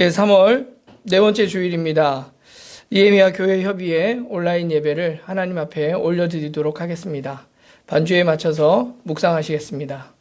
예, 3월 네 번째 주일입니다. 예미야 교회 협의회 온라인 예배를 하나님 앞에 올려드리도록 하겠습니다. 반주에 맞춰서 묵상하시겠습니다.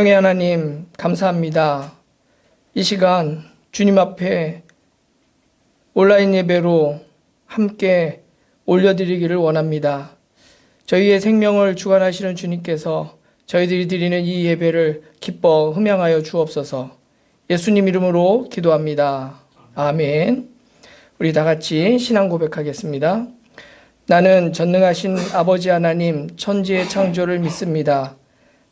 생명의 하나님, 감사합니다. 이 시간 주님 앞에 온라인 예배로 함께 올려드리기를 원합니다. 저희의 생명을 주관하시는 주님께서 저희들이 드리는 이 예배를 기뻐 흠양하여 주옵소서 예수님 이름으로 기도합니다. 아멘. 우리 다 같이 신앙 고백하겠습니다. 나는 전능하신 아버지 하나님 천지의 창조를 믿습니다.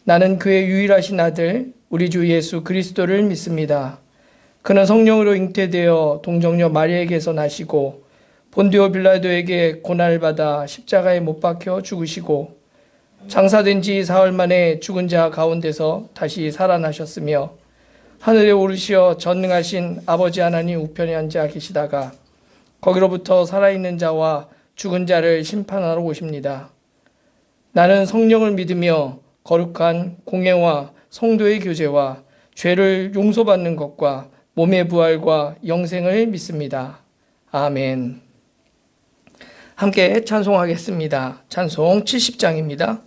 나는 그의 유일하신 아들 우리 주 예수 그리스도를 믿습니다. 그는 성령으로 잉태되어 동정녀 마리에게서 나시고 본디오 빌라도에게 고난을 받아 십자가에 못 박혀 죽으시고 장사된 지 사흘 만에 죽은 자 가운데서 다시 살아나셨으며 하늘에 오르시어 전능하신 아버지 하나님 우편에 앉아 계시다가 거기로부터 살아있는 자와 죽은 자를 심판하러 오십니다. 나는 성령을 믿으며 거룩한 공예와 성도의 교제와 죄를 용서받는 것과 몸의 부활과 영생을 믿습니다. 아멘. 함께 찬송하겠습니다. 찬송 70장입니다.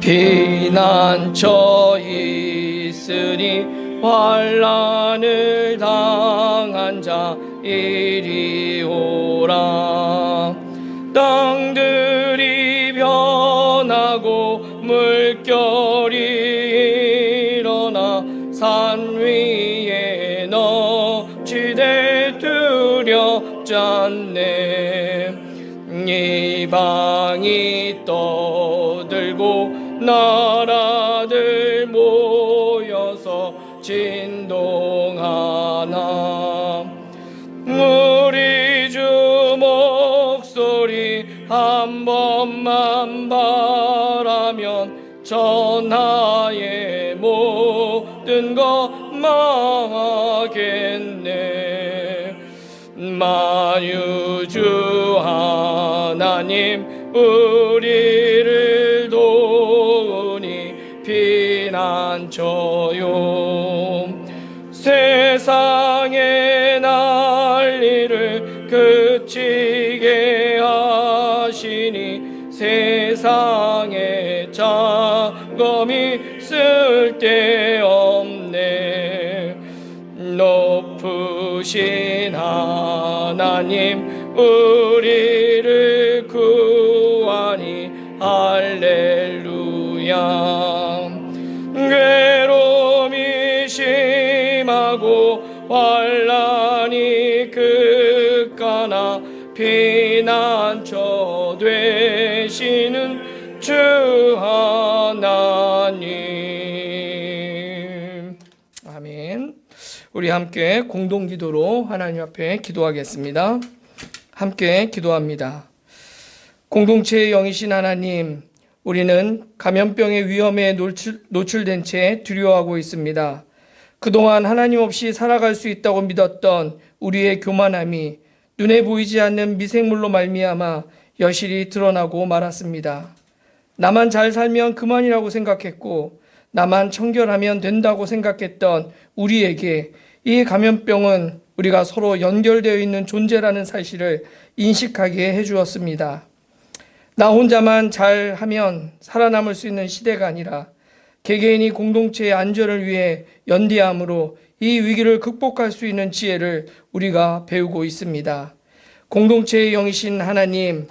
비난처 있으니 환란을 자 이리 오라. 땅들이 변하고 물결이 일어나 산 위에 너치되 두렵잖네. 이방이 떠들고 나 한 번만 바라면 전하의 모든 것 망하겠네. 만유주 하나님 우리를 도우니 피난처 장검이 쓸데없네. 높으신 하나님 우리를 구하니 할렐루야. 괴로움이 심하고 환란이 극가나 피난처 되시는 주 하나님 우리 함께 공동기도로 하나님 앞에 기도하겠습니다 함께 기도합니다 공동체의 영이신 하나님 우리는 감염병의 위험에 노출, 노출 된 채 두려워하고 있습니다. 그동안 하나님 없이 살아갈 수 있다고 믿었던 우리의 교만함이 눈에 보이지 않는 미생물로 말미암아 여실히 드러나고 말았습니다. 나만 잘 살면 그만이라고 생각했고 나만 청결하면 된다고 생각했던 우리에게 이 감염병은 우리가 서로 연결되어 있는 존재라는 사실을 인식하게 해주었습니다. 나 혼자만 잘 하면 살아남을 수 있는 시대가 아니라 개개인이 공동체의 안전을 위해 연대함으로 이 위기를 극복할 수 있는 지혜를 우리가 배우고 있습니다. 공동체의 영이신 하나님,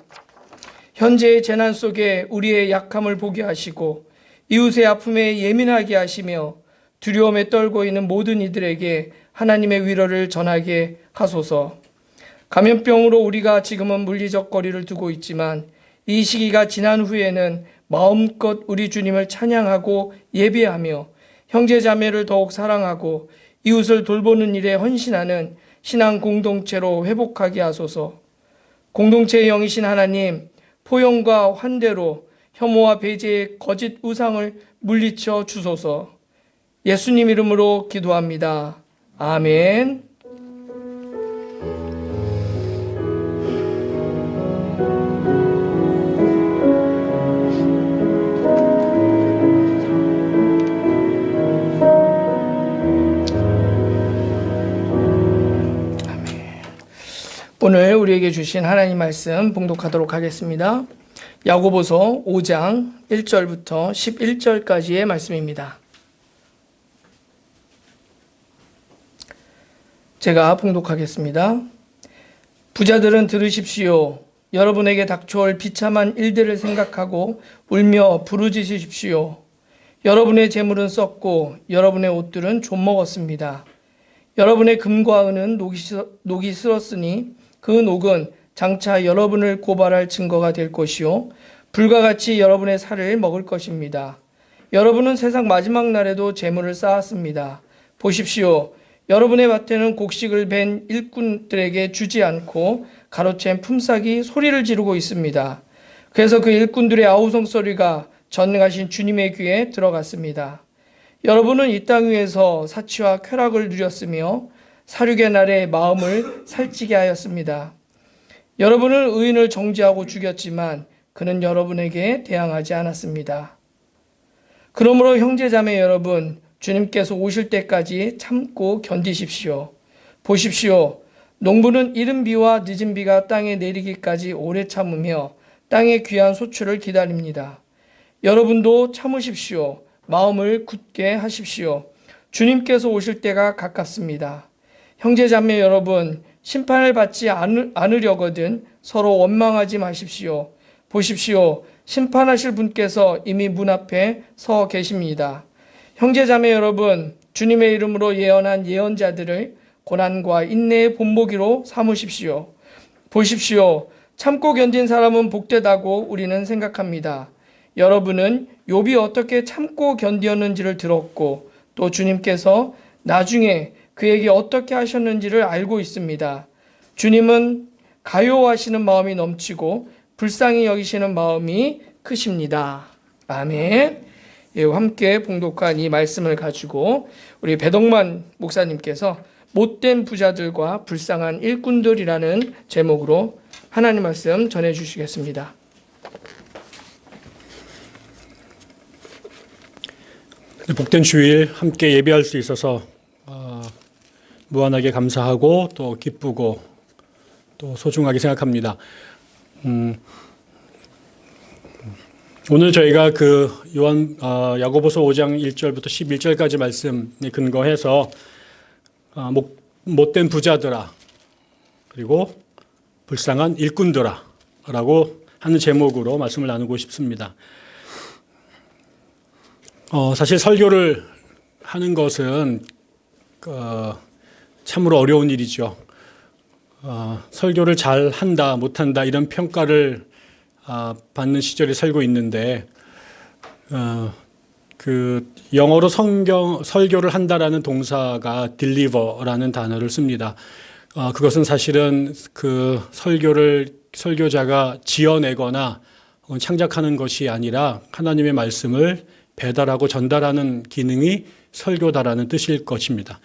현재의 재난 속에 우리의 약함을 보게 하시고 이웃의 아픔에 예민하게 하시며 두려움에 떨고 있는 모든 이들에게 하나님의 위로를 전하게 하소서. 감염병으로 우리가 지금은 물리적 거리를 두고 있지만 이 시기가 지난 후에는 마음껏 우리 주님을 찬양하고 예배하며 형제 자매를 더욱 사랑하고 이웃을 돌보는 일에 헌신하는 신앙 공동체로 회복하게 하소서. 공동체의 영이신 하나님, 포용과 환대로 혐오와 배제의 거짓 우상을 물리쳐 주소서. 예수님 이름으로 기도합니다. 아멘. 오늘 우리에게 주신 하나님 말씀 봉독하도록 하겠습니다. 야고보서 5장 1절부터 11절까지의 말씀입니다. 제가 봉독하겠습니다. 부자들은 들으십시오. 여러분에게 닥쳐올 비참한 일들을 생각하고 울며 부르짖으십시오. 여러분의 재물은 썩고 여러분의 옷들은 좀 먹었습니다. 여러분의 금과 은은 녹이, 녹이 슬었으니 그 녹은 장차 여러분을 고발할 증거가 될 것이요 불과 같이 여러분의 살을 먹을 것입니다. 여러분은 세상 마지막 날에도 재물을 쌓았습니다. 보십시오. 여러분의 밭에는 곡식을 벤 일꾼들에게 주지 않고 가로챈 품삯이 소리를 지르고 있습니다. 그래서 그 일꾼들의 아우성 소리가 전능하신 주님의 귀에 들어갔습니다. 여러분은 이 땅 위에서 사치와 쾌락을 누렸으며 사륙의 날에 마음을 살찌게 하였습니다. 여러분은 의인을 정죄하고 죽였지만 그는 여러분에게 대항하지 않았습니다. 그러므로 형제자매 여러분, 주님께서 오실 때까지 참고 견디십시오. 보십시오. 농부는 이른 비와 늦은 비가 땅에 내리기까지 오래 참으며 땅의 귀한 소출을 기다립니다. 여러분도 참으십시오. 마음을 굳게 하십시오. 주님께서 오실 때가 가깝습니다. 형제자매 여러분, 심판을 받지 않으려거든 서로 원망하지 마십시오. 보십시오. 심판하실 분께서 이미 문 앞에 서 계십니다. 형제자매 여러분, 주님의 이름으로 예언한 예언자들을 고난과 인내의 본보기로 삼으십시오. 보십시오. 참고 견딘 사람은 복되다고 우리는 생각합니다. 여러분은 욥이 어떻게 참고 견디었는지를 들었고 또 주님께서 나중에 그에게 어떻게 하셨는지를 알고 있습니다. 주님은 가요하시는 마음이 넘치고 불쌍히 여기시는 마음이 크십니다. 아멘. 예, 함께 봉독한 이 말씀을 가지고 우리 배덕만 목사님께서 못된 부자들과 불쌍한 일꾼들이라는 제목으로 하나님 말씀 전해 주시겠습니다. 복된 주일 함께 예배할 수 있어서 무한하게 감사하고 또 기쁘고 또 소중하게 생각합니다. 음, 오늘 저희가 그 요한 어, 야고보서 5장 1절부터 11절까지 말씀에 근거해서 어, 못, 못된 부자들아 그리고 불쌍한 일꾼들아 라고 하는 제목으로 말씀을 나누고 싶습니다. 어, 사실 설교를 하는 것은 어, 참으로 어려운 일이죠. 어, 설교를 잘 한다, 못한다, 이런 평가를 어, 받는 시절에 살고 있는데, 어, 그 영어로 성경 설교를 한다라는 동사가 deliver라는 단어를 씁니다. 어, 그것은 사실은 그 설교를 설교자가 지어내거나 창작하는 것이 아니라 하나님의 말씀을 배달하고 전달하는 기능이 설교다라는 뜻일 것입니다.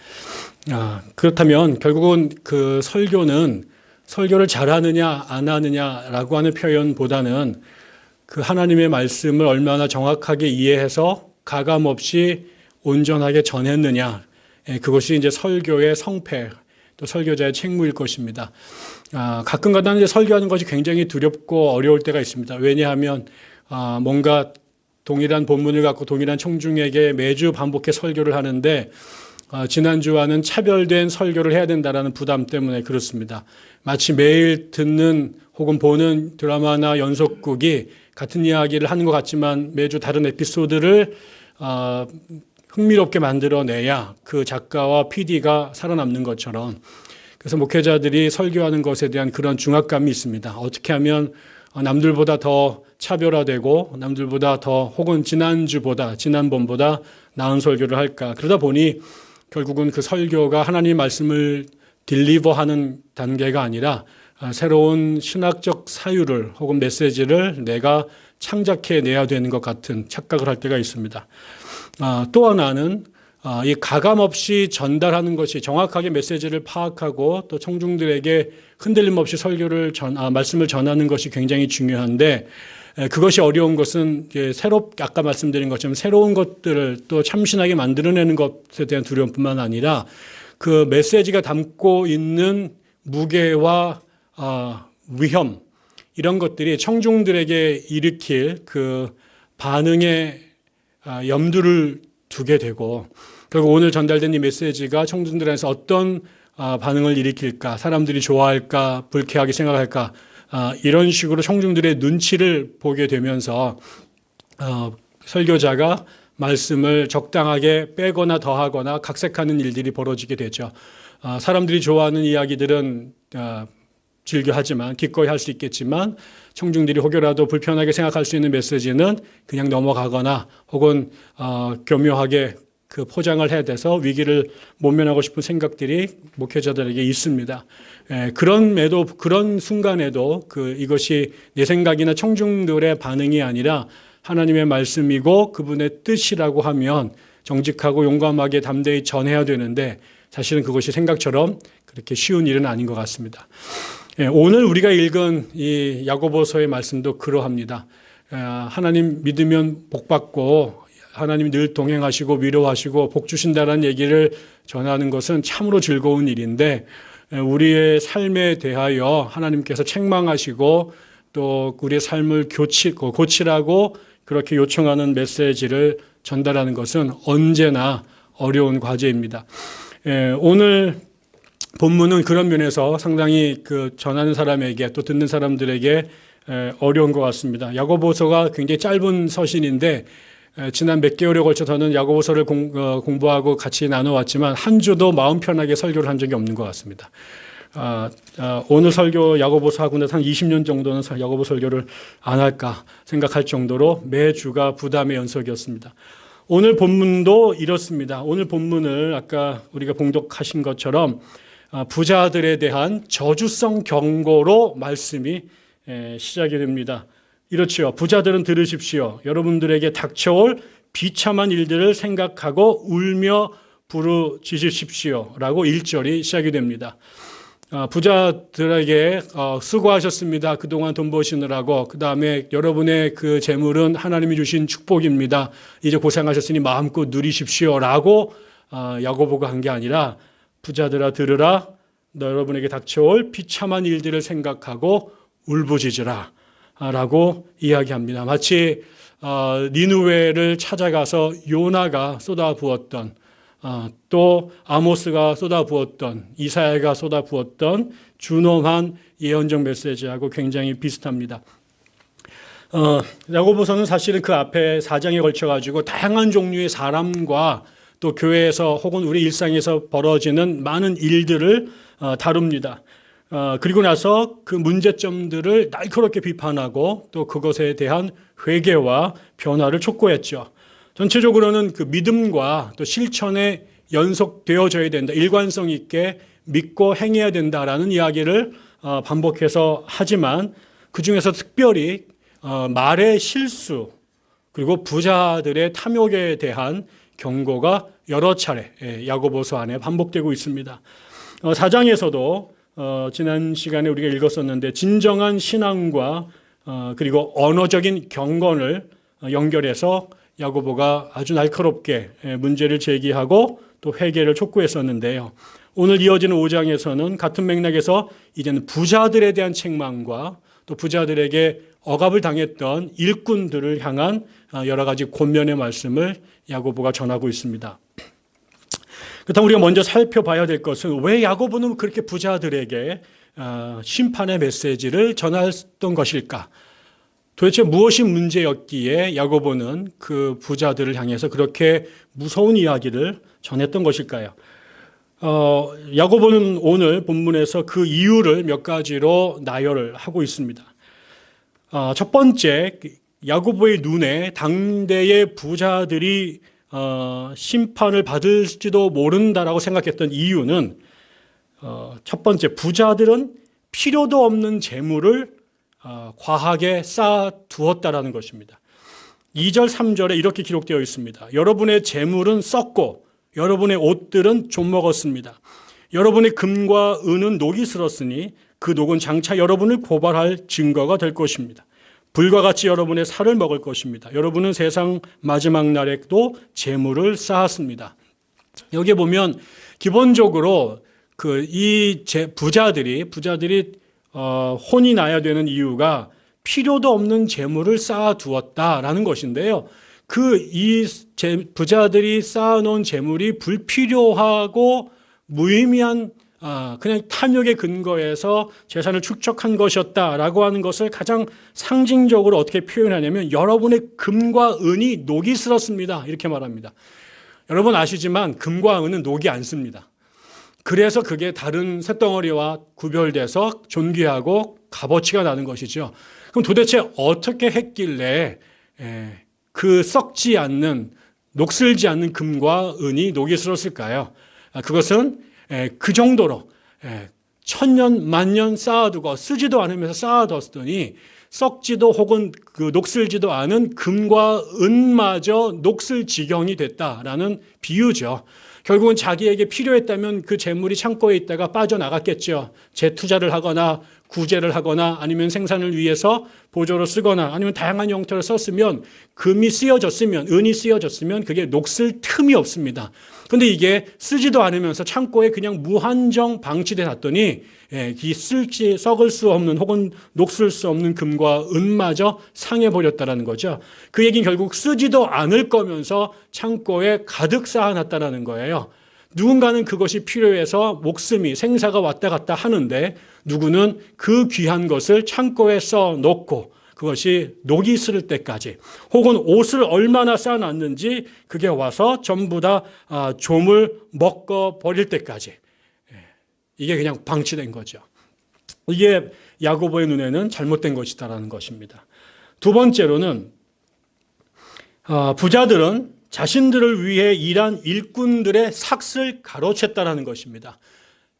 아, 그렇다면 결국은 그 설교는 설교를 잘하느냐 안 하느냐라고 하는 표현보다는 그 하나님의 말씀을 얼마나 정확하게 이해해서 가감 없이 온전하게 전했느냐 예, 그것이 이제 설교의 성패 또 설교자의 책무일 것입니다. 아, 가끔가다 이제 설교하는 것이 굉장히 두렵고 어려울 때가 있습니다. 왜냐하면 아, 뭔가 동일한 본문을 갖고 동일한 청중에게 매주 반복해 설교를 하는데 어, 지난주와는 차별된 설교를 해야 된다라는 부담 때문에 그렇습니다. 마치 매일 듣는 혹은 보는 드라마나 연속극이 같은 이야기를 하는 것 같지만 매주 다른 에피소드를 어, 흥미롭게 만들어내야 그 작가와 PD가 살아남는 것처럼 그래서 목회자들이 설교하는 것에 대한 그런 중압감이 있습니다. 어떻게 하면 어, 남들보다 더 차별화되고 남들보다 더 혹은 지난주보다 지난번보다 나은 설교를 할까 그러다 보니 결국은 그 설교가 하나님 말씀을 딜리버하는 단계가 아니라 아, 새로운 신학적 사유를 혹은 메시지를 내가 창작해 내야 되는 것 같은 착각을 할 때가 있습니다. 아, 또 하나는 아, 이 가감 없이 전달하는 것이 정확하게 메시지를 파악하고 또 청중들에게 흔들림 없이 설교를 전, 아, 말씀을 전하는 것이 굉장히 중요한데 에, 그것이 어려운 것은 새롭 아까 말씀드린 것처럼 새로운 것들을 또 참신하게 만들어내는 것에 대한 두려움뿐만 아니라 그 메시지가 담고 있는 무게와 아, 위험 이런 것들이 청중들에게 일으킬 그 반응에 아, 염두를 두게 되고 결국 오늘 전달된 이 메시지가 청중들에서 어떤 아, 반응을 일으킬까 사람들이 좋아할까 불쾌하게 생각할까 아, 이런 식으로 청중들의 눈치를 보게 되면서 어, 설교자가 말씀을 적당하게 빼거나 더하거나 각색하는 일들이 벌어지게 되죠. 아, 사람들이 좋아하는 이야기들은 아, 즐겨하지만 기꺼이 할 수 있겠지만 청중들이 혹여라도 불편하게 생각할 수 있는 메시지는 그냥 넘어가거나 혹은 어, 교묘하게 그 포장을 해야 돼서 위기를 모면하고 싶은 생각들이 목회자들에게 있습니다. 에, 그런에도 그런 순간에도 그 이것이 내 생각이나 청중들의 반응이 아니라 하나님의 말씀이고 그분의 뜻이라고 하면 정직하고 용감하게 담대히 전해야 되는데 사실은 그것이 생각처럼 그렇게 쉬운 일은 아닌 것 같습니다. 예, 오늘 우리가 읽은 이 야고보서의 말씀도 그러합니다. 아, 하나님 믿으면 복 받고 하나님 늘 동행하시고 위로하시고 복 주신다는 얘기를 전하는 것은 참으로 즐거운 일인데 예, 우리의 삶에 대하여 하나님께서 책망하시고 또 우리의 삶을 교치, 고치라고 그렇게 요청하는 메시지를 전달하는 것은 언제나 어려운 과제입니다. 예, 오늘 본문은 그런 면에서 상당히 그 전하는 사람에게 또 듣는 사람들에게 어려운 것 같습니다. 야고보서가 굉장히 짧은 서신인데 지난 몇 개월에 걸쳐 저는 야고보서를 공, 어, 부하고 같이 나눠왔지만 한 주도 마음 편하게 설교를 한 적이 없는 것 같습니다. 아, 아, 오늘 설교 야고보서 하고 나서 한 20년 정도는 야고보 설교를 안 할까 생각할 정도로 매주가 부담의 연속이었습니다. 오늘 본문도 이렇습니다. 오늘 본문을 아까 우리가 봉독하신 것처럼 아, 부자들에 대한 저주성 경고로 말씀이 시작이 됩니다. 이렇지요. 부자들은 들으십시오. 여러분들에게 닥쳐올 비참한 일들을 생각하고 울며 부르짖으십시오. 라고 1절이 시작이 됩니다. 아, 부자들에게 어, 수고하셨습니다. 그동안 돈 버시느라고. 그 다음에 여러분의 그 재물은 하나님이 주신 축복입니다. 이제 고생하셨으니 마음껏 누리십시오. 라고 아, 야고보가 한 게 아니라 부자들아 들으라 너 여러분에게 닥쳐올 비참한 일들을 생각하고 울부짖으라 라고 이야기합니다. 마치 어, 니누웨를 찾아가서 요나가 쏟아부었던 어, 또 아모스가 쏟아부었던 이사야가 쏟아부었던 준엄한 예언적 메시지하고 굉장히 비슷합니다. 어, 야고보서는 사실은 그 앞에 사장에 걸쳐 가지고 다양한 종류의 사람과 또 교회에서 혹은 우리 일상에서 벌어지는 많은 일들을 어, 다룹니다. 어, 그리고 나서 그 문제점들을 날카롭게 비판하고 또 그것에 대한 회개와 변화를 촉구했죠. 전체적으로는 그 믿음과 또 실천에 연속되어져야 된다. 일관성 있게 믿고 행해야 된다라는 이야기를 어, 반복해서 하지만 그 중에서 특별히 말의 실수 그리고 부자들의 탐욕에 대한 경고가 여러 차례 예, 야고보서 안에 반복되고 있습니다. 어, 사장에서도 어, 지난 시간에 우리가 읽었었는데 진정한 신앙과 어, 그리고 언어적인 경건을 연결해서 야고보가 아주 날카롭게 예, 문제를 제기하고 또 회개를 촉구했었는데요. 오늘 이어지는 5장에서는 같은 맥락에서 이제는 부자들에 대한 책망과 또 부자들에게 억압을 당했던 일꾼들을 향한 여러 가지 권면의 말씀을 야고보가 전하고 있습니다. 그렇다면 우리가 먼저 살펴봐야 될 것은 왜 야고보는 그렇게 부자들에게 어, 심판의 메시지를 전했던 것일까? 도대체 무엇이 문제였기에 야고보는 그 부자들을 향해서 그렇게 무서운 이야기를 전했던 것일까요? 어, 야고보는 오늘 본문에서 그 이유를 몇 가지로 나열을 하고 있습니다. 어, 첫 번째, 야고보의 눈에 당대의 부자들이 어, 심판을 받을지도 모른다라고 생각했던 이유는 어, 첫 번째, 부자들은 필요도 없는 재물을 어, 과하게 쌓아 두었다라는 것입니다. 2절, 3절에 이렇게 기록되어 있습니다. 여러분의 재물은 썩고 여러분의 옷들은 좀 먹었습니다. 여러분의 금과 은은 녹이 슬었으니 그 녹은 장차 여러분을 고발할 증거가 될 것입니다. 불과 같이 여러분의 살을 먹을 것입니다. 여러분은 세상 마지막 날에도 재물을 쌓았습니다. 여기 보면 기본적으로 그 이 부자들이 부자들이 어, 혼이 나야 되는 이유가 필요도 없는 재물을 쌓아 두었다라는 것인데요. 그 이 부자들이 쌓아놓은 재물이 불필요하고 무의미한 아, 그냥 탐욕의 근거에서 재산을 축적한 것이었다라고 하는 것을 가장 상징적으로 어떻게 표현하냐면 여러분의 금과 은이 녹이 슬었습니다. 이렇게 말합니다. 여러분 아시지만 금과 은은 녹이 않습니다. 그래서 그게 다른 쇳덩어리와 구별돼서 존귀하고 값어치가 나는 것이죠. 그럼 도대체 어떻게 했길래 에, 그 썩지 않는 녹슬지 않는 금과 은이 녹이 슬었을까요? 아, 그것은 에, 그 정도로 에, 천년 만년 쌓아두고 쓰지도 않으면서 쌓아뒀더니 썩지도 혹은 그 녹슬지도 않은 금과 은마저 녹슬 지경이 됐다라는 비유죠. 결국은 자기에게 필요했다면 그 재물이 창고에 있다가 빠져나갔겠죠. 재투자를 하거나 구제를 하거나 아니면 생산을 위해서 보조로 쓰거나 아니면 다양한 형태로 썼으면 금이 쓰여졌으면 은이 쓰여졌으면 그게 녹슬 틈이 없습니다. 근데 이게 쓰지도 않으면서 창고에 그냥 무한정 방치돼 놨더니 예, 이 쓸지 썩을 수 없는 혹은 녹슬 수 없는 금과 은마저 상해 버렸다라는 거죠. 그 얘기는 결국 쓰지도 않을 거면서 창고에 가득 쌓아놨다라는 거예요. 누군가는 그것이 필요해서 목숨이 생사가 왔다 갔다 하는데 누구는 그 귀한 것을 창고에 써 놓고 그것이 녹이 슬 때까지 혹은 옷을 얼마나 쌓아놨는지 그게 와서 전부 다 아, 좀을 먹어 버릴 때까지 예, 이게 그냥 방치된 거죠. 이게 야고보의 눈에는 잘못된 것이다라는 것입니다. 두 번째로는 아, 부자들은 자신들을 위해 일한 일꾼들의 삭슬 가로챘다라는 것입니다.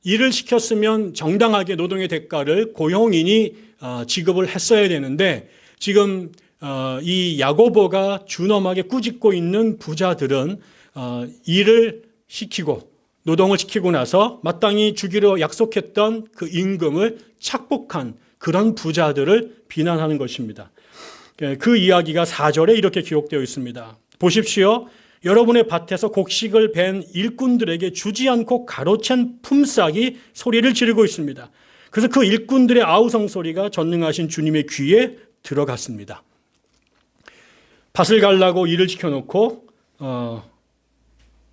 일을 시켰으면 정당하게 노동의 대가를 고용인이 어, 지급을 했어야 되는데 지금 어, 이 야고보가 준엄하게 꾸짖고 있는 부자들은 어, 일을 시키고 노동을 시키고 나서 마땅히 주기로 약속했던 그 임금을 착복한 그런 부자들을 비난하는 것입니다. 예, 그 이야기가 4절에 이렇게 기록되어 있습니다. 보십시오. 여러분의 밭에서 곡식을 벤 일꾼들에게 주지 않고 가로챈 품삯이 소리를 지르고 있습니다. 그래서 그 일꾼들의 아우성 소리가 전능하신 주님의 귀에 들어갔습니다. 밭을 갈라고 일을 시켜놓고 어,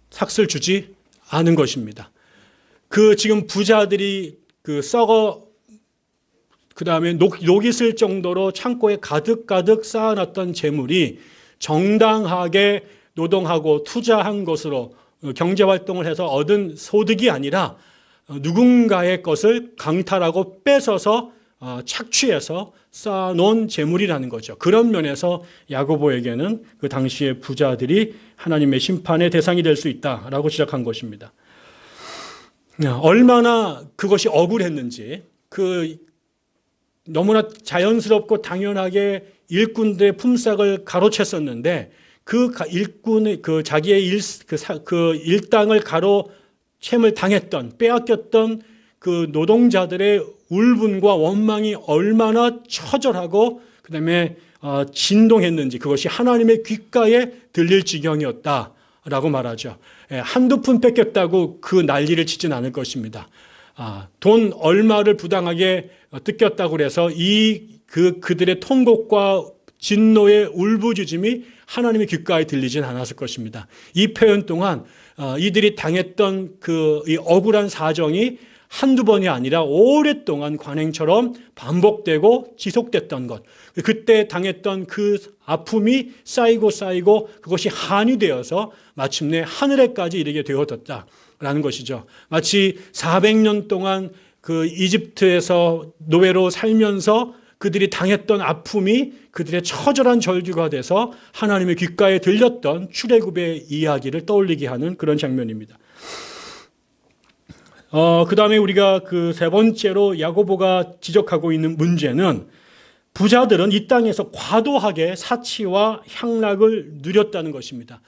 삭슬 주지 않은 것입니다. 그 지금 부자들이 그 썩어 그 다음에 녹, 녹이 슬 정도로 창고에 가득가득 쌓아놨던 재물이 정당하게 노동하고 투자한 것으로 경제활동을 해서 얻은 소득이 아니라 누군가의 것을 강탈하고 뺏어서 어, 착취해서 쌓아놓은 재물이라는 거죠. 그런 면에서 야고보에게는 그 당시의 부자들이 하나님의 심판의 대상이 될 수 있다라고 시작한 것입니다. 얼마나 그것이 억울했는지 그 너무나 자연스럽고 당연하게 일꾼들의 품삯을 가로챘었는데 그 일꾼의 그 자기의 일, 그, 사, 그 일당을 가로 채을 당했던 빼앗겼던 그 노동자들의 울분과 원망이 얼마나 처절하고 그 다음에 어, 진동했는지 그것이 하나님의 귓가에 들릴 지경이었다라고 말하죠. 예, 한두 푼 뺏겼다고 그 난리를 치진 않을 것입니다. 아, 돈 얼마를 부당하게 뜯겼다고 그래서 이 그 그들의 통곡과 진노의 울부짖음이 하나님의 귓가에 들리진 않았을 것입니다. 이 표현 동안 어, 이들이 당했던 그 억울한 사정이 한두 번이 아니라 오랫동안 관행처럼 반복되고 지속됐던 것. 그때 당했던 그 아픔이 쌓이고 쌓이고 그것이 한이 되어서 마침내 하늘에까지 이르게 되어졌다라는 것이죠. 마치 400년 동안 그 이집트에서 노예로 살면서 그들이 당했던 아픔이 그들의 처절한 절규가 돼서 하나님의 귓가에 들렸던 출애굽의 이야기를 떠올리게 하는 그런 장면입니다. 어, 그 다음에 우리가 그 세 번째로 야고보가 지적하고 있는 문제는 부자들은 이 땅에서 과도하게 사치와 향락을 누렸다는 것입니다.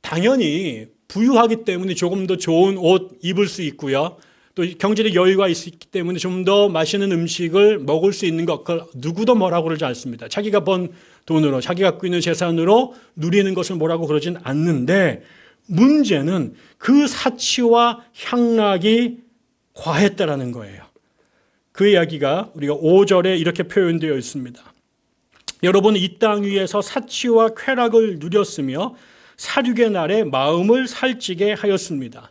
당연히 부유하기 때문에 조금 더 좋은 옷 입을 수 있고요. 또 경제적 여유가 있기 때문에 좀 더 맛있는 음식을 먹을 수 있는 것, 그걸 누구도 뭐라고 그러지 않습니다. 자기가 번 돈으로, 자기가 갖고 있는 재산으로 누리는 것을 뭐라고 그러진 않는데 문제는 그 사치와 향락이 과했다라는 거예요. 그 이야기가 우리가 5절에 이렇게 표현되어 있습니다. 여러분 이 땅 위에서 사치와 쾌락을 누렸으며 사륙의 날에 마음을 살찌게 하였습니다.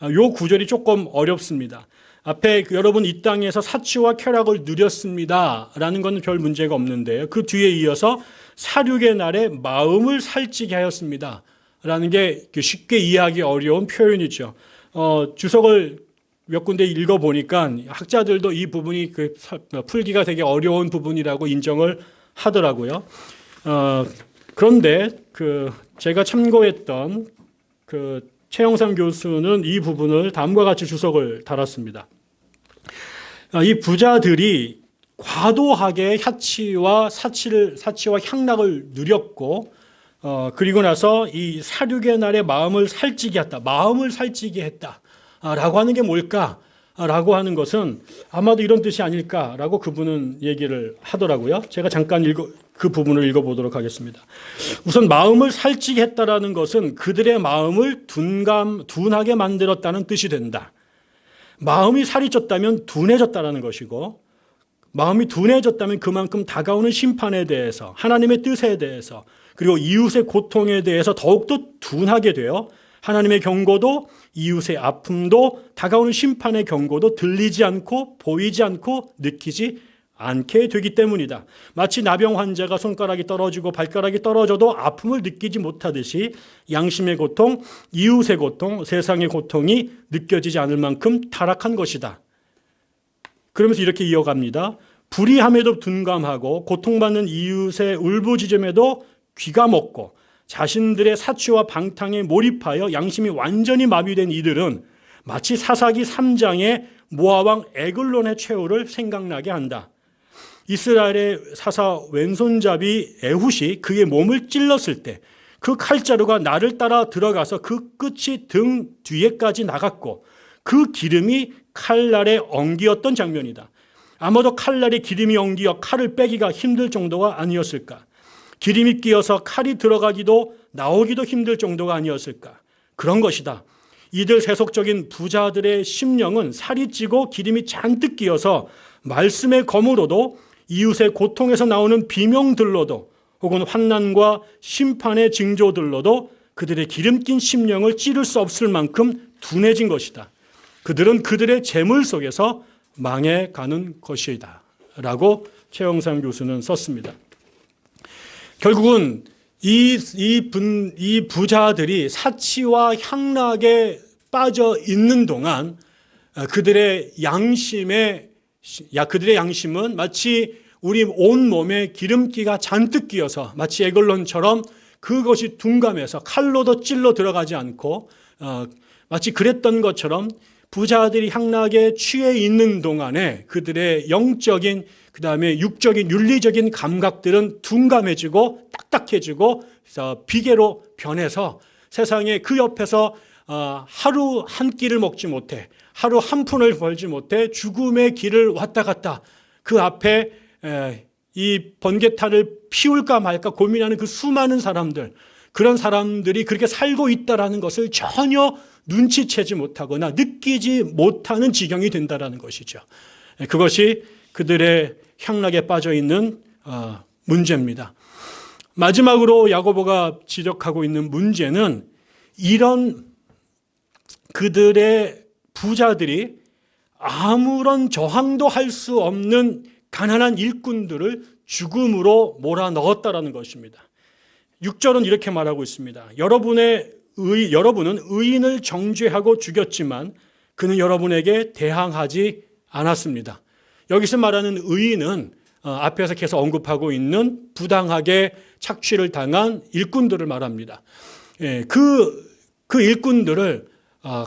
아, 요 구절이 조금 어렵습니다. 앞에 그 여러분 이 땅에서 사치와 쾌락을 누렸습니다 라는 것은 별 문제가 없는데요. 그 뒤에 이어서 사륙의 날에 마음을 살찌게 하였습니다. 라는 게 쉽게 이해하기 어려운 표현이죠. 어, 주석을 몇 군데 읽어보니까 학자들도 이 부분이 그 풀기가 되게 어려운 부분이라고 인정을 하더라고요. 어, 그런데 그 제가 참고했던 그 최영삼 교수는 이 부분을 다음과 같이 주석을 달았습니다. 아, 이 부자들이 과도하게 사치와 사치를 사치와 향락을 누렸고 어, 그리고 나서 이 사륙의 날에 마음을 살찌게 했다. 마음을 살찌게 했다. 아, 라고 하는 게 뭘까? 아, 라고 하는 것은 아마도 이런 뜻이 아닐까라고 그분은 얘기를 하더라고요. 제가 잠깐 읽어, 그 부분을 읽어보도록 하겠습니다. 우선 마음을 살찌게 했다라는 것은 그들의 마음을 둔감, 둔하게 만들었다는 뜻이 된다. 마음이 살이 쪘다면 둔해졌다라는 것이고 마음이 둔해졌다면 그만큼 다가오는 심판에 대해서 하나님의 뜻에 대해서 그리고 이웃의 고통에 대해서 더욱더 둔하게 되어 하나님의 경고도 이웃의 아픔도 다가오는 심판의 경고도 들리지 않고 보이지 않고 느끼지 않게 되기 때문이다. 마치 나병 환자가 손가락이 떨어지고 발가락이 떨어져도 아픔을 느끼지 못하듯이 양심의 고통, 이웃의 고통, 세상의 고통이 느껴지지 않을 만큼 타락한 것이다. 그러면서 이렇게 이어갑니다. 불의함에도 둔감하고 고통받는 이웃의 울부짖음에도 귀가 먹고 자신들의 사치와 방탕에 몰입하여 양심이 완전히 마비된 이들은 마치 사사기 3장의 모아왕 에글론의 최후를 생각나게 한다. 이스라엘의 사사 왼손잡이 에훗이 그의 몸을 찔렀을 때 그 칼자루가 나를 따라 들어가서 그 끝이 등 뒤에까지 나갔고 그 기름이 칼날에 엉기었던 장면이다. 아마도 칼날에 기름이 엉기어 칼을 빼기가 힘들 정도가 아니었을까. 기름이 끼어서 칼이 들어가기도 나오기도 힘들 정도가 아니었을까. 그런 것이다. 이들 세속적인 부자들의 심령은 살이 찌고 기름이 잔뜩 끼어서 말씀의 검으로도 이웃의 고통에서 나오는 비명들로도 혹은 환난과 심판의 징조들로도 그들의 기름낀 심령을 찌를 수 없을 만큼 둔해진 것이다. 그들은 그들의 재물 속에서 망해 가는 것이다. 라고 최영상 교수는 썼습니다. 결국은 이, 이, 분, 이 부자들이 사치와 향락에 빠져 있는 동안 어, 그들의 양심에, 야, 그들의 양심은 마치 우리 온 몸에 기름기가 잔뜩 끼어서 마치 에글론처럼 그것이 둔감해서 칼로도 찔러 들어가지 않고 어, 마치 그랬던 것처럼 부자들이 향락에 취해 있는 동안에 그들의 영적인 그 다음에 육적인 윤리적인 감각들은 둔감해지고 딱딱해지고 비계로 변해서 세상에 그 옆에서 어, 하루 한 끼를 먹지 못해 하루 한 푼을 벌지 못해 죽음의 길을 왔다 갔다 그 앞에 이 번개탄을 피울까 말까 고민하는 그 수많은 사람들 그런 사람들이 그렇게 살고 있다라는 것을 전혀 눈치채지 못하거나 느끼지 못하는 지경이 된다라는 것이죠. 그것이 그들의 향락에 빠져 있는 어, 문제입니다. 마지막으로 야고보가 지적하고 있는 문제는 이런 그들의 부자들이 아무런 저항도 할 수 없는 가난한 일꾼들을 죽음으로 몰아넣었다라는 것입니다. 6절은 이렇게 말하고 있습니다. 여러분의 의, 여러분은 의인을 정죄하고 죽였지만 그는 여러분에게 대항하지 않았습니다. 여기서 말하는 의인은 어, 앞에서 계속 언급하고 있는 부당하게 착취를 당한 일꾼들을 말합니다. 예, 그, 그 일꾼들을 어,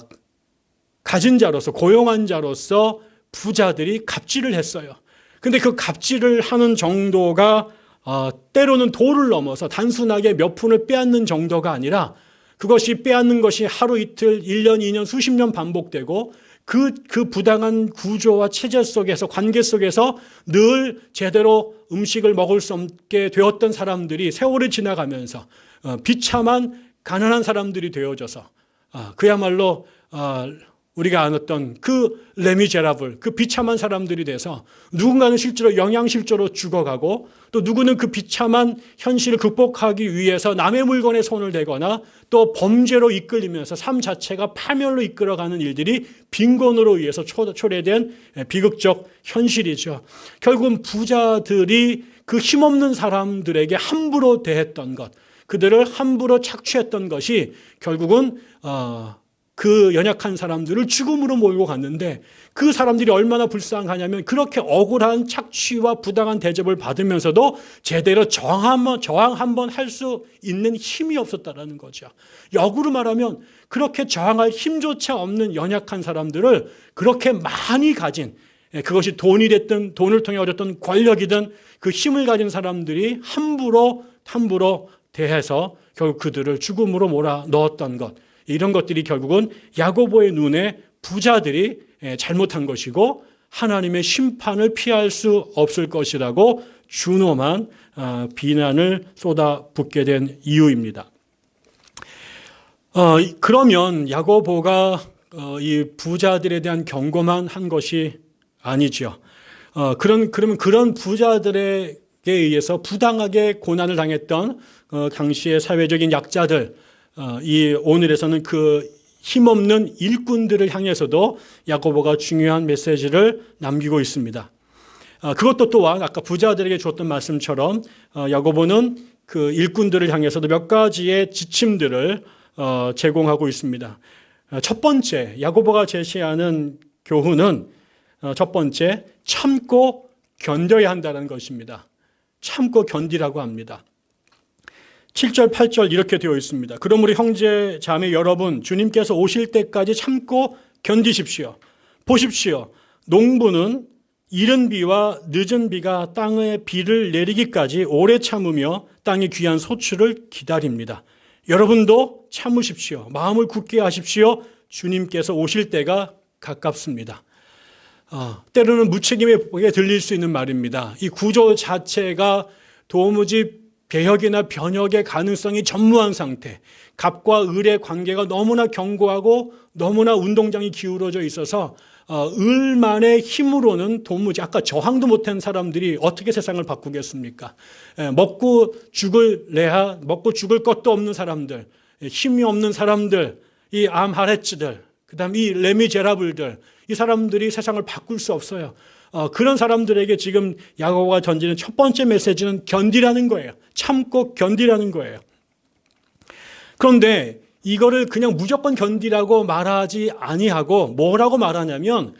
가진 자로서 고용한 자로서 부자들이 갑질을 했어요. 근데 그 갑질을 하는 정도가 어, 때로는 도를 넘어서 단순하게 몇 푼을 빼앗는 정도가 아니라 그것이 빼앗는 것이 하루 이틀, 1년, 2년, 수십 년 반복되고 그, 그 부당한 구조와 체제 속에서 관계 속에서 늘 제대로 음식을 먹을 수 없게 되었던 사람들이 세월이 지나가면서 어, 비참한 가난한 사람들이 되어져서 아, 그야말로 아, 우리가 안았던 그 레미제라블, 그 비참한 사람들이 돼서 누군가는 실제로 영양실조로 죽어가고 또 누구는 그 비참한 현실을 극복하기 위해서 남의 물건에 손을 대거나 또 범죄로 이끌리면서 삶 자체가 파멸로 이끌어가는 일들이 빈곤으로 의해서 초- 초래된 비극적 현실이죠. 결국은 부자들이 그 힘없는 사람들에게 함부로 대했던 것, 그들을 함부로 착취했던 것이 결국은 어, 그 연약한 사람들을 죽음으로 몰고 갔는데 그 사람들이 얼마나 불쌍하냐면 그렇게 억울한 착취와 부당한 대접을 받으면서도 제대로 저항 한번 저항 한번 할 수 있는 힘이 없었다라는 거죠. 역으로 말하면 그렇게 저항할 힘조차 없는 연약한 사람들을 그렇게 많이 가진 예, 그것이 돈이 됐든 돈을 통해 얻었던 권력이든 그 힘을 가진 사람들이 함부로 함부로 대해서 결국 그들을 죽음으로 몰아 넣었던 것 이런 것들이 결국은 야고보의 눈에 부자들이 예, 잘못한 것이고 하나님의 심판을 피할 수 없을 것이라고 준엄한 아, 비난을 쏟아붓게 된 이유입니다. 어, 그러면 야고보가 어, 이 부자들에 대한 경고만 한 것이 아니죠. 어, 그런 그러면 그런 부자들에게 의해서 부당하게 고난을 당했던 어, 당시의 사회적인 약자들, 어, 이 오늘에서는 그 힘없는 일꾼들을 향해서도 야고보가 중요한 메시지를 남기고 있습니다. 어, 그것도 또한 아까 부자들에게 줬던 말씀처럼 어, 야고보는 그 일꾼들을 향해서도 몇 가지의 지침들을 어, 제공하고 있습니다. 어, 첫 번째 야고보가 제시하는 교훈은 어, 첫 번째 참고 견뎌야 한다는 것입니다. 참고 견디라고 합니다. 7절, 8절 이렇게 되어 있습니다. 우리 형제, 자매 여러분, 주님께서 오실 때까지 참고 견디십시오. 보십시오. 농부는 이른 비와 늦은 비가 땅에 비를 내리기까지 오래 참으며 땅의 귀한 소출을 기다립니다. 여러분도 참으십시오. 마음을 굳게 하십시오. 주님께서 오실 때가 가깝습니다. 어, 때로는 무책임하게 들릴 수 있는 말입니다. 이 구조 자체가 도무지 배역이나 변혁의 가능성이 전무한 상태, 갑과 을의 관계가 너무나 견고하고 너무나 운동장이 기울어져 있어서 어, 을만의 힘으로는 도무지 아까 저항도 못한 사람들이 어떻게 세상을 바꾸겠습니까? 에, 먹고 죽을 레하, 먹고 죽을 것도 없는 사람들, 에, 힘이 없는 사람들, 이 암하레츠들, 그 다음 이 레미제라블들, 이 사람들이 세상을 바꿀 수 없어요. 어, 그런 사람들에게 지금 야고보가 던지는 첫 번째 메시지는 견디라는 거예요. 참고 견디라는 거예요. 그런데 이거를 그냥 무조건 견디라고 말하지 아니하고 뭐라고 말하냐면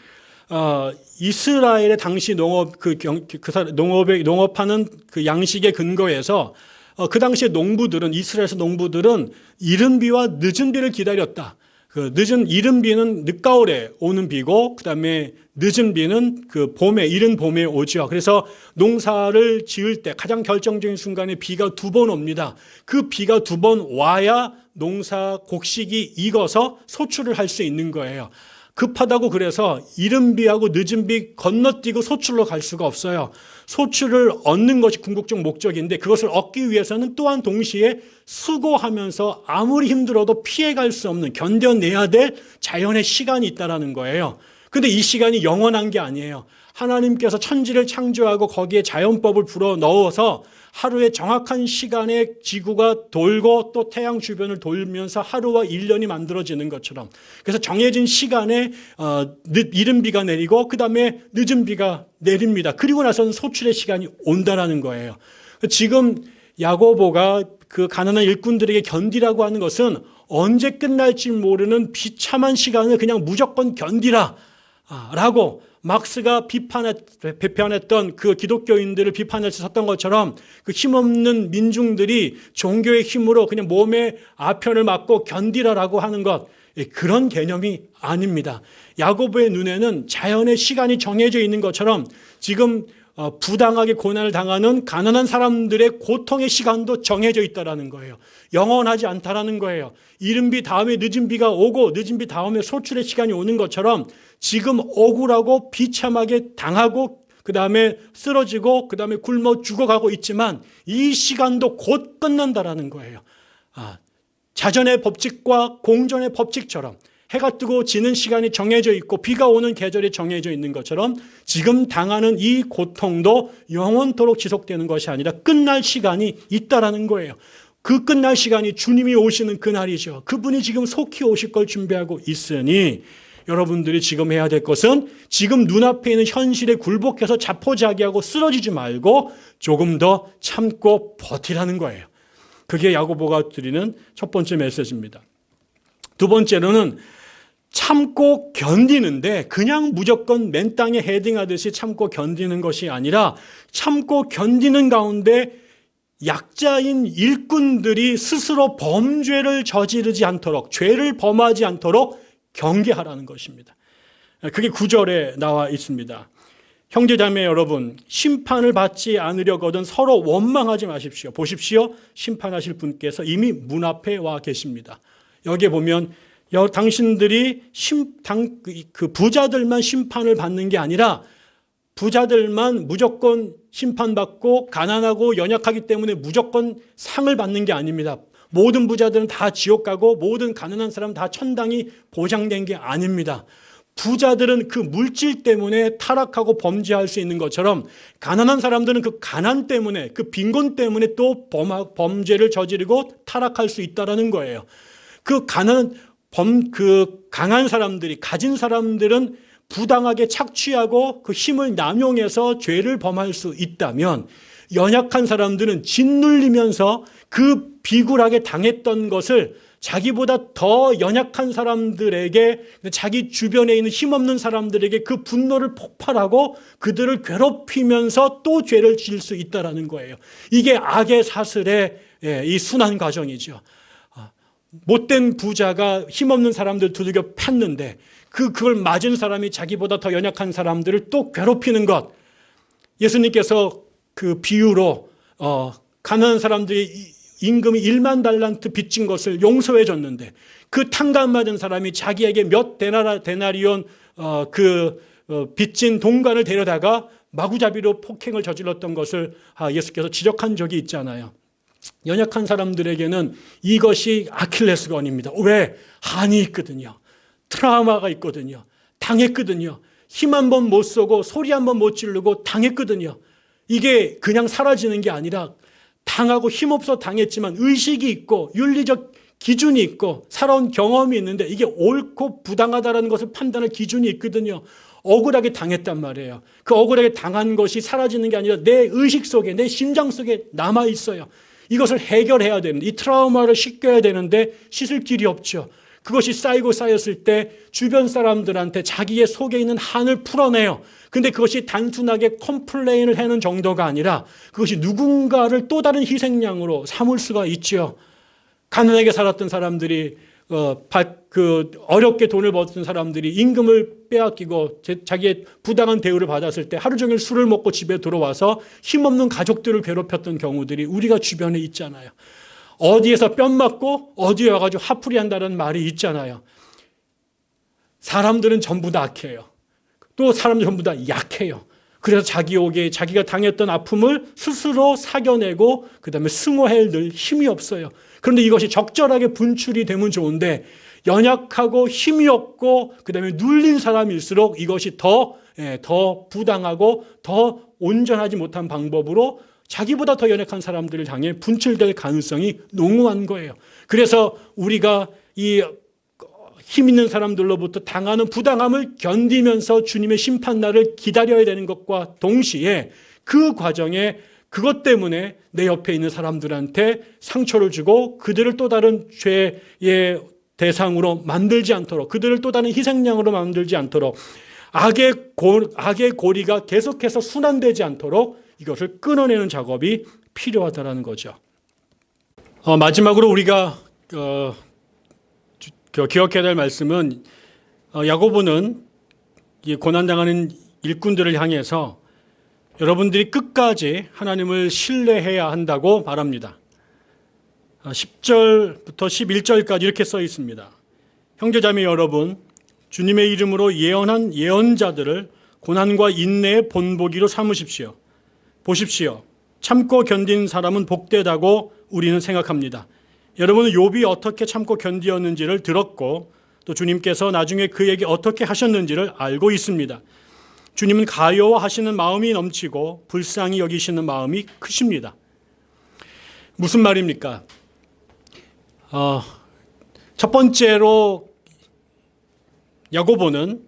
어, 이스라엘의 당시 농업 그, 경, 그 사- 농업에 농업하는 그 양식의 근거에서 어, 그 당시에 농부들은 이스라엘에서 농부들은 이른 비와 늦은 비를 기다렸다. 그 늦은 이른 비는 늦가을에 오는 비고 그다음에 늦은 비는 그 봄에 이른 봄에 오죠. 그래서 농사를 지을 때 가장 결정적인 순간에 비가 두 번 옵니다. 그 비가 두 번 와야 농사 곡식이 익어서 소출을 할 수 있는 거예요. 급하다고 그래서 이른 비하고 늦은 비 건너뛰고 소출로 갈 수가 없어요. 소출을 얻는 것이 궁극적 목적인데 그것을 얻기 위해서는 또한 동시에 수고하면서 아무리 힘들어도 피해갈 수 없는 견뎌내야 될 자연의 시간이 있다라는 거예요. 근데 이 시간이 영원한 게 아니에요. 하나님께서 천지를 창조하고 거기에 자연법을 불어 넣어서 하루에 정확한 시간에 지구가 돌고 또 태양 주변을 돌면서 하루와 일년이 만들어지는 것처럼 그래서 정해진 시간에 어, 늦, 이른 비가 내리고 그 다음에 늦은 비가 내립니다. 그리고 나서는 소출의 시간이 온다라는 거예요. 지금 야고보가 그 가난한 일꾼들에게 견디라고 하는 것은 언제 끝날지 모르는 비참한 시간을 그냥 무조건 견디라 아, 라고 막스가 비판했, 비판했던 그 기독교인들을 비판해서 섰던 것처럼 그 힘없는 민중들이 종교의 힘으로 그냥 몸에 아편을 맞고 견디라라고 하는 것 예, 그런 개념이 아닙니다. 야고보의 눈에는 자연의 시간이 정해져 있는 것처럼 지금 어, 부당하게 고난을 당하는 가난한 사람들의 고통의 시간도 정해져 있다라는 거예요. 영원하지 않다라는 거예요. 이른 비 다음에 늦은 비가 오고 늦은 비 다음에 소출의 시간이 오는 것처럼 지금 억울하고 비참하게 당하고 그 다음에 쓰러지고 그 다음에 굶어 죽어가고 있지만 이 시간도 곧 끝난다라는 거예요. 아, 자전의 법칙과 공전의 법칙처럼 해가 뜨고 지는 시간이 정해져 있고 비가 오는 계절이 정해져 있는 것처럼 지금 당하는 이 고통도 영원토록 지속되는 것이 아니라 끝날 시간이 있다라는 거예요. 그 끝날 시간이 주님이 오시는 그날이죠. 그분이 지금 속히 오실 걸 준비하고 있으니 여러분들이 지금 해야 될 것은 지금 눈앞에 있는 현실에 굴복해서 자포자기하고 쓰러지지 말고 조금 더 참고 버티라는 거예요. 그게 야고보가 드리는 첫 번째 메시지입니다. 두 번째로는 참고 견디는데 그냥 무조건 맨 땅에 헤딩하듯이 참고 견디는 것이 아니라 참고 견디는 가운데 약자인 일꾼들이 스스로 범죄를 저지르지 않도록 죄를 범하지 않도록 경계하라는 것입니다. 그게 구절에 나와 있습니다. 형제자매 여러분, 심판을 받지 않으려거든 서로 원망하지 마십시오. 보십시오. 심판하실 분께서 이미 문 앞에 와 계십니다. 여기에 보면 여, 당신들이 심, 당, 그 부자들만 심판을 받는 게 아니라 부자들만 무조건 심판받고 가난하고 연약하기 때문에 무조건 상을 받는 게 아닙니다. 모든 부자들은 다 지옥 가고 모든 가난한 사람 다 천당이 보장된 게 아닙니다. 부자들은 그 물질 때문에 타락하고 범죄할 수 있는 것처럼 가난한 사람들은 그 가난 때문에 그 빈곤 때문에 또 범죄를 저지르고 타락할 수 있다라는 거예요. 그 가난 범, 그 강한 사람들이 가진 사람들은 부당하게 착취하고 그 힘을 남용해서 죄를 범할 수 있다면 연약한 사람들은 짓눌리면서 그 비굴하게 당했던 것을 자기보다 더 연약한 사람들에게 자기 주변에 있는 힘없는 사람들에게 그 분노를 폭발하고 그들을 괴롭히면서 또 죄를 지을 수 있다는 거예요. 이게 악의 사슬의 예, 이 순환 과정이죠. 아, 못된 부자가 힘없는 사람들 두들겨 팼는데 그 그걸 맞은 사람이 자기보다 더 연약한 사람들을 또 괴롭히는 것. 예수님께서 그 비유로 어, 가난한 사람들이 임금이 1만 달란트 빚진 것을 용서해 줬는데 그 탕감 맞은 사람이 자기에게 몇 데나라 데나리온 어, 그 어, 빚진 동관을 데려다가 마구잡이로 폭행을 저질렀던 것을 아, 예수께서 지적한 적이 있잖아요. 연약한 사람들에게는 이것이 아킬레스건입니다. 왜? 한이 있거든요. 트라우마가 있거든요. 당했거든요. 힘 한 번 못 쏘고 소리 한 번 못 지르고 당했거든요. 이게 그냥 사라지는 게 아니라 당하고 힘없어 당했지만 의식이 있고 윤리적 기준이 있고 살아온 경험이 있는데 이게 옳고 부당하다라는 것을 판단할 기준이 있거든요. 억울하게 당했단 말이에요. 그 억울하게 당한 것이 사라지는 게 아니라 내 의식 속에 내 심장 속에 남아 있어요. 이것을 해결해야 되는데 이 트라우마를 씻겨야 되는데 씻을 길이 없죠. 그것이 쌓이고 쌓였을 때 주변 사람들한테 자기의 속에 있는 한을 풀어내요. 근데 그것이 단순하게 컴플레인을 하는 정도가 아니라 그것이 누군가를 또 다른 희생양으로 삼을 수가 있죠. 가난하게 살았던 사람들이 어, 그 어렵게 돈을 벌던 사람들이 임금을 빼앗기고 자기의 부당한 대우를 받았을 때 하루 종일 술을 먹고 집에 들어와서 힘없는 가족들을 괴롭혔던 경우들이 우리가 주변에 있잖아요. 어디에서 뺨 맞고 어디에 와가지고 화풀이 한다는 말이 있잖아요. 사람들은 전부 다 악해요. 또 사람들 전부 다 약해요. 그래서 자기 옥에 자기가 당했던 아픔을 스스로 사겨내고 그 다음에 승호해낼 힘이 없어요. 그런데 이것이 적절하게 분출이 되면 좋은데 연약하고 힘이 없고 그다음에 눌린 사람일수록 이것이 더, 예, 더 부당하고 더 온전하지 못한 방법으로 자기보다 더 연약한 사람들을 향해 분출될 가능성이 농후한 거예요. 그래서 우리가 이 힘 있는 사람들로부터 당하는 부당함을 견디면서 주님의 심판날을 기다려야 되는 것과 동시에 그 과정에 그것 때문에 내 옆에 있는 사람들한테 상처를 주고 그들을 또 다른 죄의 대상으로 만들지 않도록 그들을 또 다른 희생양으로 만들지 않도록 악의, 고, 악의 고리가 계속해서 순환되지 않도록 이것을 끊어내는 작업이 필요하다는 거죠. 어, 마지막으로 우리가 어, 기억해야 될 말씀은 어, 야고보는 이 고난당하는 일꾼들을 향해서 여러분들이 끝까지 하나님을 신뢰해야 한다고 말합니다. 아, 10절부터 11절까지 이렇게 써 있습니다. 형제자매 여러분, 주님의 이름으로 예언한 예언자들을 고난과 인내의 본보기로 삼으십시오. 보십시오. 참고 견딘 사람은 복되다고 우리는 생각합니다. 여러분은 욥이 어떻게 참고 견디었는지를 들었고 또 주님께서 나중에 그에게 어떻게 하셨는지를 알고 있습니다. 주님은 가여워하시는 마음이 넘치고 불쌍히 여기시는 마음이 크십니다. 무슨 말입니까? 어, 첫 번째로 야고보는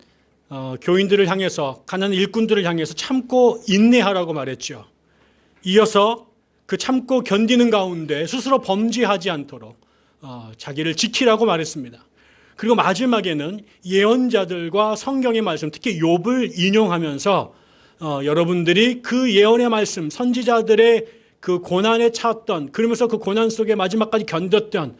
어, 교인들을 향해서 가난한 일꾼들을 향해서 참고 인내하라고 말했죠. 이어서 그 참고 견디는 가운데 스스로 범죄하지 않도록 어, 자기를 지키라고 말했습니다. 그리고 마지막에는 예언자들과 성경의 말씀, 특히 욥을 인용하면서 어, 여러분들이 그 예언의 말씀, 선지자들의 그 고난에 차왔던 그러면서 그 고난 속에 마지막까지 견뎠던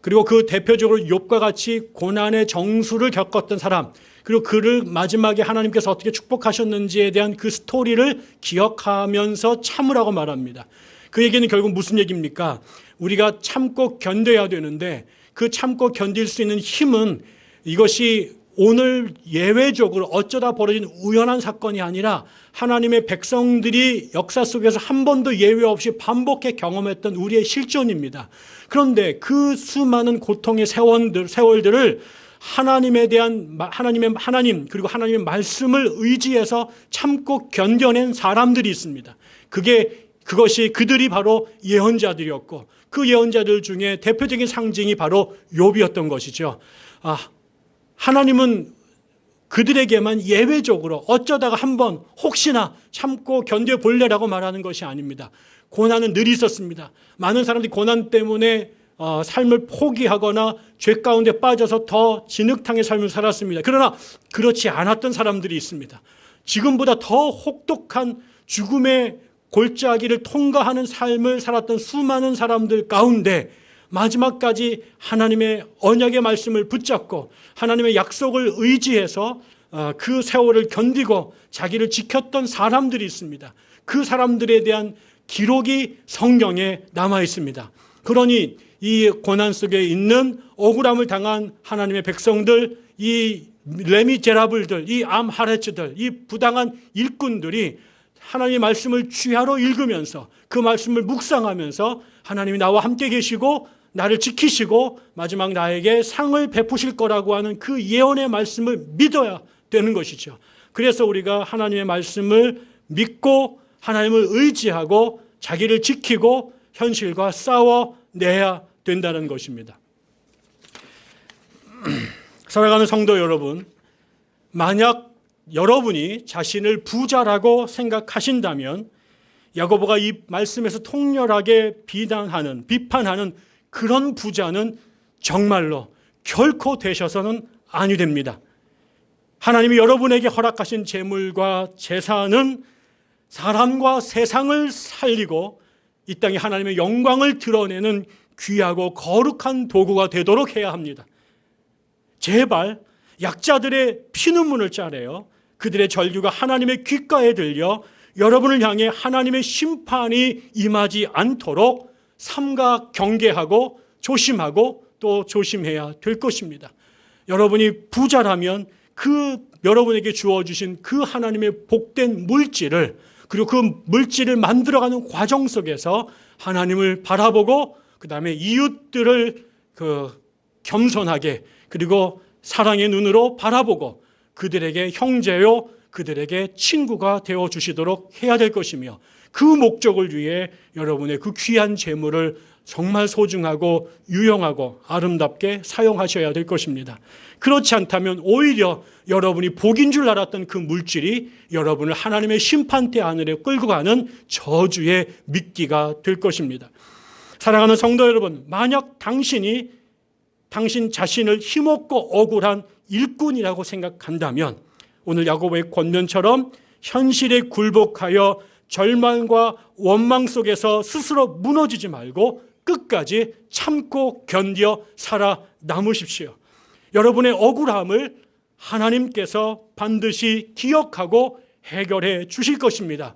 그리고 그 대표적으로 욥과 같이 고난의 정수를 겪었던 사람 그리고 그를 마지막에 하나님께서 어떻게 축복하셨는지에 대한 그 스토리를 기억하면서 참으라고 말합니다. 그 얘기는 결국 무슨 얘기입니까? 우리가 참고 견뎌야 되는데 그 참고 견딜 수 있는 힘은 이것이 오늘 예외적으로 어쩌다 벌어진 우연한 사건이 아니라 하나님의 백성들이 역사 속에서 한 번도 예외 없이 반복해 경험했던 우리의 실존입니다. 그런데 그 수많은 고통의 세월들, 세월들을 하나님에 대한 하나님의 하나님 그리고 하나님의 말씀을 의지해서 참고 견뎌낸 사람들이 있습니다. 그게 그것이 그들이 바로 예언자들이었고 그 예언자들 중에 대표적인 상징이 바로 욥이었던 것이죠. 아, 하나님은 그들에게만 예외적으로 어쩌다가 한번 혹시나 참고 견뎌 볼래라고 말하는 것이 아닙니다. 고난은 늘 있었습니다. 많은 사람들이 고난 때문에 어, 삶을 포기하거나 죄 가운데 빠져서 더 진흙탕의 삶을 살았습니다. 그러나 그렇지 않았던 사람들이 있습니다. 지금보다 더 혹독한 죽음의 골짜기를 통과하는 삶을 살았던 수많은 사람들 가운데 마지막까지 하나님의 언약의 말씀을 붙잡고 하나님의 약속을 의지해서 어, 그 세월을 견디고 자기를 지켰던 사람들이 있습니다. 그 사람들에 대한 기록이 성경에 남아 있습니다. 그러니 이 고난 속에 있는 억울함을 당한 하나님의 백성들, 이 레미제라블들, 이 암하레츠들, 이 부당한 일꾼들이 하나님의 말씀을 취하로 읽으면서 그 말씀을 묵상하면서 하나님이 나와 함께 계시고 나를 지키시고 마지막 나에게 상을 베푸실 거라고 하는 그 예언의 말씀을 믿어야 되는 것이죠. 그래서 우리가 하나님의 말씀을 믿고 하나님을 의지하고 자기를 지키고 현실과 싸워내야 된다는 것입니다. 사랑하는 성도 여러분, 만약 여러분이 자신을 부자라고 생각하신다면 야고보가 이 말씀에서 통렬하게 비난하는 비판하는 그런 부자는 정말로 결코 되셔서는 아니 됩니다. 하나님이 여러분에게 허락하신 재물과 재산은 사람과 세상을 살리고 이 땅에 하나님의 영광을 드러내는 귀하고 거룩한 도구가 되도록 해야 합니다. 제발 약자들의 피눈물을 짜내어 그들의 절규가 하나님의 귓가에 들려 여러분을 향해 하나님의 심판이 임하지 않도록 삼가 경계하고 조심하고 또 조심해야 될 것입니다. 여러분이 부자라면 그 여러분에게 주어주신 그 하나님의 복된 물질을 그리고 그 물질을 만들어가는 과정 속에서 하나님을 바라보고 그 다음에 이웃들을 그 겸손하게 그리고 사랑의 눈으로 바라보고 그들에게 형제요 그들에게 친구가 되어 주시도록 해야 될 것이며 그 목적을 위해 여러분의 그 귀한 재물을 정말 소중하고 유용하고 아름답게 사용하셔야 될 것입니다. 그렇지 않다면 오히려 여러분이 복인 줄 알았던 그 물질이 여러분을 하나님의 심판대 안으로 끌고 가는 저주의 미끼가 될 것입니다. 사랑하는 성도 여러분, 만약 당신이 당신 자신을 힘없고 억울한 일꾼이라고 생각한다면 오늘 야고보의 권면처럼 현실에 굴복하여 절망과 원망 속에서 스스로 무너지지 말고 끝까지 참고 견뎌 살아 남으십시오. 여러분의 억울함을 하나님께서 반드시 기억하고 해결해 주실 것입니다.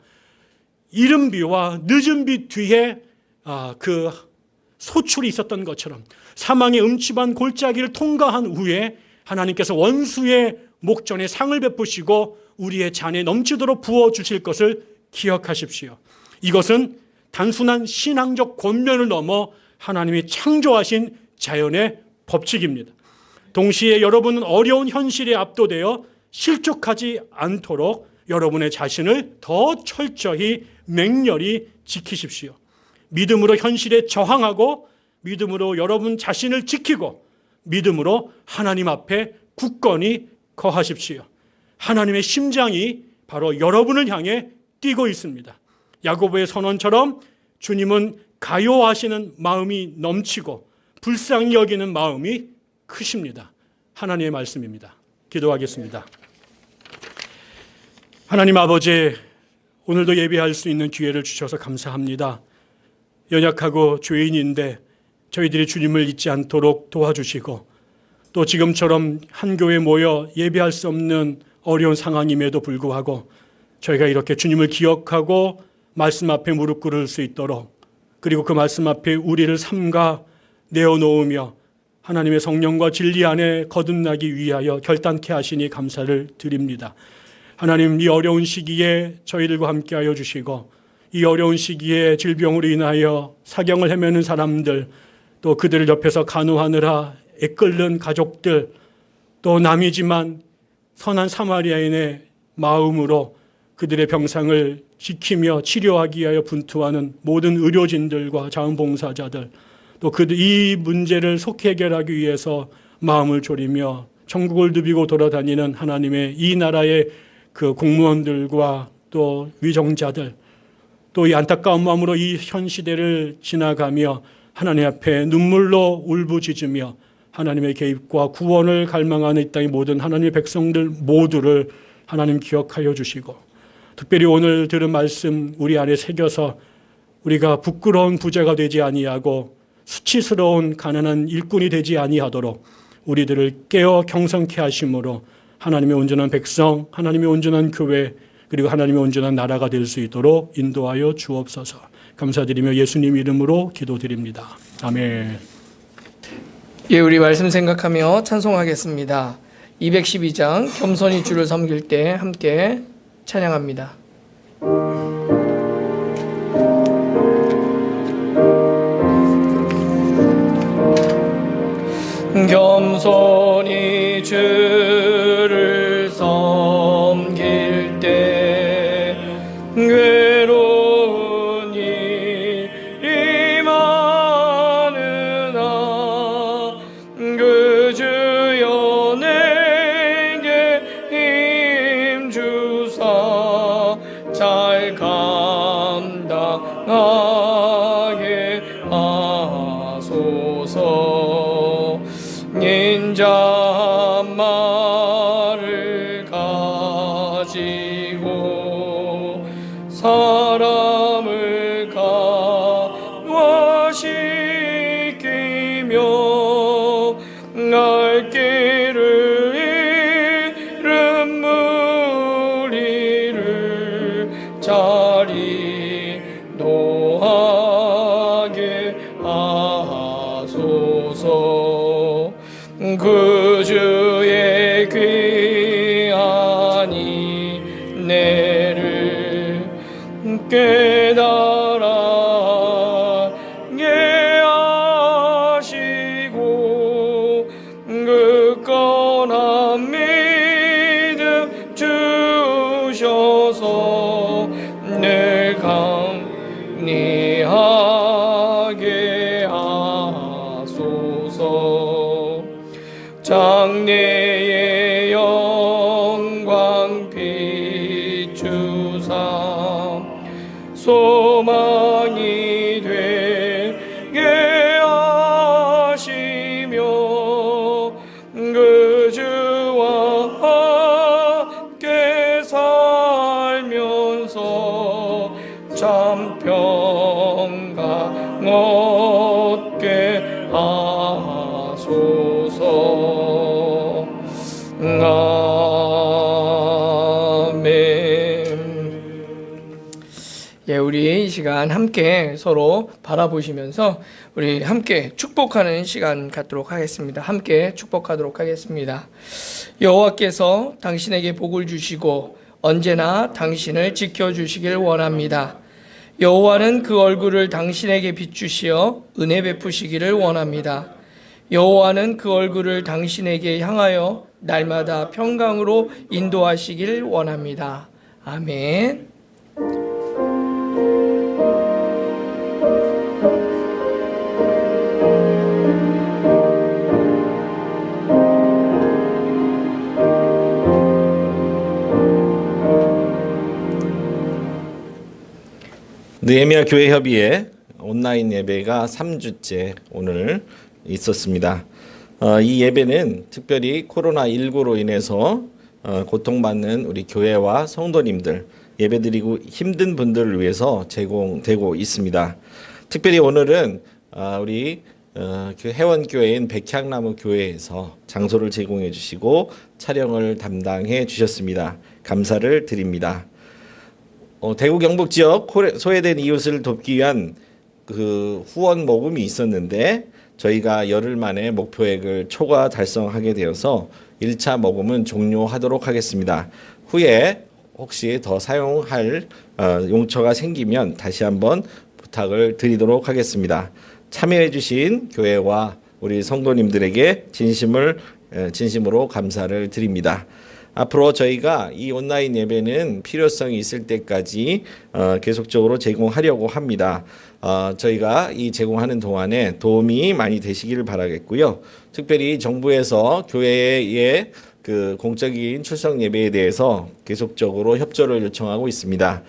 이른 비와 늦은 비 뒤에 아, 그 소출이 있었던 것처럼 사망의 음침한 골짜기를 통과한 후에 하나님께서 원수의 목전에 상을 베푸시고 우리의 잔에 넘치도록 부어 주실 것을 기억하십시오. 이것은 단순한 신앙적 권면을 넘어 하나님이 창조하신 자연의 법칙입니다. 동시에 여러분은 어려운 현실에 압도되어 실족하지 않도록 여러분의 자신을 더 철저히 맹렬히 지키십시오. 믿음으로 현실에 저항하고 믿음으로 여러분 자신을 지키고 믿음으로 하나님 앞에 굳건히 거하십시오. 하나님의 심장이 바로 여러분을 향해 뛰고 있습니다. 야고보의 선언처럼 주님은 가요하시는 마음이 넘치고 불쌍히 여기는 마음이 크십니다. 하나님의 말씀입니다. 기도하겠습니다. 하나님 아버지, 오늘도 예배할 수 있는 기회를 주셔서 감사합니다. 연약하고 죄인인데 저희들이 주님을 잊지 않도록 도와주시고 또 지금처럼 한 교회 모여 예배할 수 없는 어려운 상황임에도 불구하고 저희가 이렇게 주님을 기억하고 말씀 앞에 무릎 꿇을 수 있도록 그리고 그 말씀 앞에 우리를 삼가 내어놓으며 하나님의 성령과 진리 안에 거듭나기 위하여 결단케 하시니 감사를 드립니다. 하나님 이 어려운 시기에 저희들과 함께하여 주시고 이 어려운 시기에 질병으로 인하여 사경을 헤매는 사람들 또 그들을 옆에서 간호하느라 애끓는 가족들 또 남이지만 선한 사마리아인의 마음으로 그들의 병상을 지키며 치료하기 위하여 분투하는 모든 의료진들과 자원봉사자들 또그이 문제를 속히 해결하기 위해서 마음을 졸이며 천국을 누비고 돌아다니는 하나님의 이 나라의 그 공무원들과 또 위정자들 또 이 안타까운 마음으로 이 현 시대를 지나가며 하나님 앞에 눈물로 울부짖으며 하나님의 개입과 구원을 갈망하는 이 땅의 모든 하나님의 백성들 모두를 하나님 기억하여 주시고 특별히 오늘 들은 말씀 우리 안에 새겨서 우리가 부끄러운 부자가 되지 아니하고 수치스러운 가난한 일꾼이 되지 아니하도록 우리들을 깨어 경성케 하심으로 하나님의 온전한 백성, 하나님의 온전한 교회, 그리고 하나님의 온전한 나라가 될 수 있도록 인도하여 주옵소서. 감사드리며 예수님 이름으로 기도드립니다. 아멘. 예, 우리 말씀 생각하며 찬송하겠습니다. 212장 겸손히 주를 섬길 때 함께 찬양합니다. 겸손히 주 시간 함께 서로 바라보시면서 우리 함께 축복하는 시간 갖도록 하겠습니다. 함께 축복하도록 하겠습니다. 여호와께서 당신에게 복을 주시고 언제나 당신을 지켜 주시길 원합니다. 여호와는 그 얼굴을 당신에게 비추시어 은혜 베푸시기를 원합니다. 여호와는 그 얼굴을 당신에게 향하여 날마다 평강으로 인도하시길 원합니다. 아멘. 느헤미야 교회 협의회 온라인 예배가 3주째 오늘 있었습니다. 어, 이 예배는 특별히 코로나 19로 인해서 어, 고통받는 우리 교회와 성도님들 예배드리고 힘든 분들을 위해서 제공되고 있습니다. 특별히 오늘은 아, 우리 어, 그 회원 교회인 백향나무 교회에서 장소를 제공해 주시고 촬영을 담당해 주셨습니다. 감사를 드립니다. 어, 대구 경북 지역 소외된 이웃을 돕기 위한 그 후원 모금이 있었는데 저희가 열흘 만에 목표액을 초과 달성하게 되어서 1차 모금은 종료하도록 하겠습니다. 후에 혹시 더 사용할 어, 용처가 생기면 다시 한번 부탁을 드리도록 하겠습니다. 참여해 주신 교회와 우리 성도님들에게 진심을 에, 진심으로 감사를 드립니다. 앞으로 저희가 이 온라인 예배는 필요성이 있을 때까지 어, 계속적으로 제공하려고 합니다. 어, 저희가 이 제공하는 동안에 도움이 많이 되시기를 바라겠고요. 특별히 정부에서 교회의 그 공적인 출석 예배에 대해서 계속적으로 협조를 요청하고 있습니다.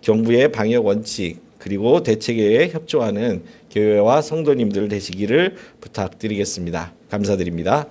정부의 방역 원칙 그리고 대책에 협조하는 교회와 성도님들 되시기를 부탁드리겠습니다. 감사드립니다.